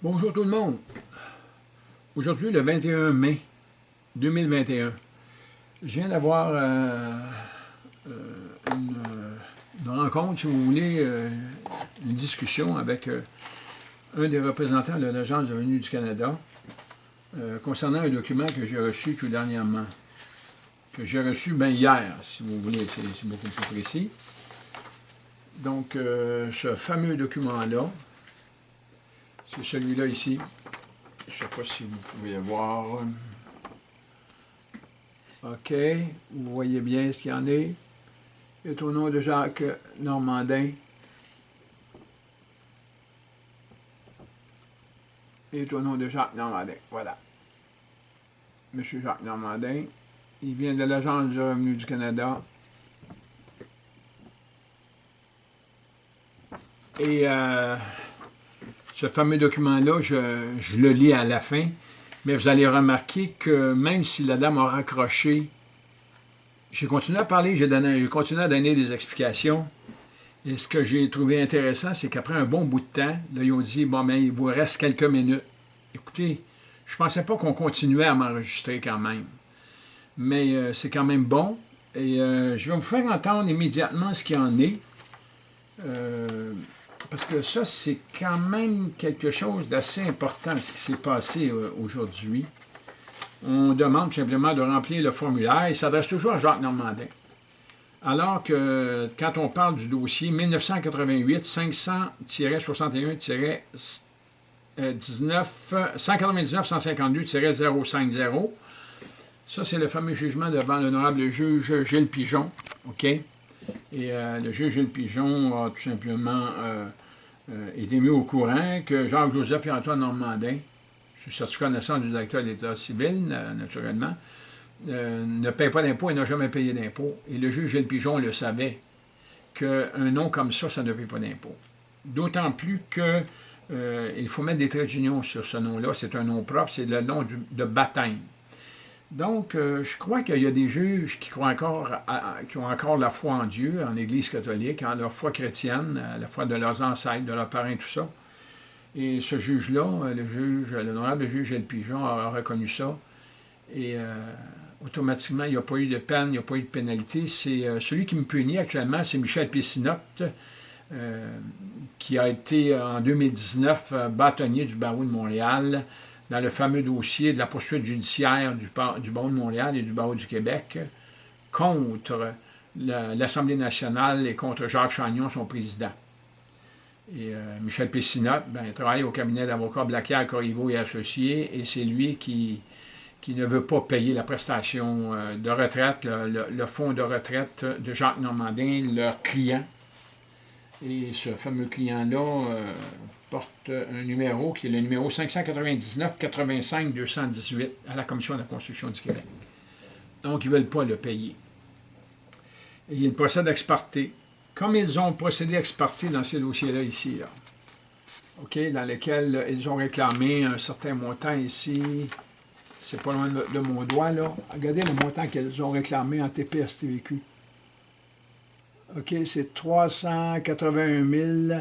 Bonjour tout le monde. Aujourd'hui, le 21 mai 2021, je viens d'avoir euh, euh, une, rencontre, si vous voulez, euh, une discussion avec un des représentants de l'Agence de revenus du Canada concernant un document que j'ai reçu tout dernièrement, que j'ai reçu bien hier, si vous voulez, c'est beaucoup plus précis. Donc, ce fameux document-là, c'est celui-là ici. Je ne sais pas si vous pouvez voir. OK. Vous voyez bien ce qu'il y en est. C'est au nom de Jacques Normandin. Et au nom de Jacques Normandin. Voilà. Monsieur Jacques Normandin. Il vient de l'Agence du revenu du Canada. Et euh, ce fameux document-là, je, le lis à la fin, mais vous allez remarquer que même si la dame a raccroché, j'ai continué à parler, j'ai continué à donner des explications. Et ce que j'ai trouvé intéressant, c'est qu'après un bon bout de temps, ils ont dit, bon, mais il vous reste quelques minutes. Écoutez, je ne pensais pas qu'on continuait à m'enregistrer quand même. Mais euh, c'est quand même bon. Et euh, je vais vous faire entendre immédiatement ce qu'il en est. Euh, parce que ça, c'est quand même quelque chose d'assez important, ce qui s'est passé euh, aujourd'hui. On demande simplement de remplir le formulaire. Il s'adresse toujours à Jacques Normandin. Alors que quand on parle du dossier 1988 500-61-19 199-152-050, ça c'est le fameux jugement devant l'honorable juge Gilles Pigeon, OK? Et euh, le juge Gilles Pigeon a tout simplement euh, euh, été mis au courant que Jacques-Joseph et Antoine Normandin, je suis connaissant du directeur de l'État civil, naturellement, ne paient pas d'impôts et n'ont jamais payé d'impôts. Et le juge Gilles Pigeon le savait, qu'un nom comme ça, ça ne paye pas d'impôts. D'autant plus que il faut mettre des traits d'union sur ce nom-là. C'est un nom propre, c'est le nom de baptême. Donc, euh, je crois qu'il y a des juges qui, croient encore qui ont encore la foi en Dieu, en l'Église catholique, en leur foi chrétienne, la foi de leurs ancêtres, de leurs parents, tout ça. Et ce juge-là, euh, le juge, l'honorable juge El Pigeon a reconnu ça. Et euh, automatiquement, il n'y a pas eu de peine, il n'y a pas eu de pénalité. C'est celui qui me punit actuellement, c'est Michel Pessinotte, qui a été en 2019 bâtonnier du barreau de Montréal dans le fameux dossier de la poursuite judiciaire du, du de Montréal et du Barreau du Québec contre l'Assemblée nationale et contre Jacques Chagnon, son président. Et euh, Michel Pessinat ben, travaille au cabinet d'avocats Blacquier, Corriveau et Associés, et c'est lui qui, qui ne veut pas payer la prestation euh, de retraite, le, fonds de retraite de Jacques Normandin, leur client. Et ce fameux client-là, euh, porte un numéro qui est le numéro 599-85-218 à la Commission de la construction du Québec. Donc, ils ne veulent pas le payer. Et ils procèdent à exporter. Comme ils ont procédé à exporter dans ces dossiers-là ici, OK, dans lesquels ils ont réclamé un certain montant ici, c'est pas loin de, mon doigt, là. Regardez le montant qu'ils ont réclamé en TPS-TVQ. OK, c'est 381 000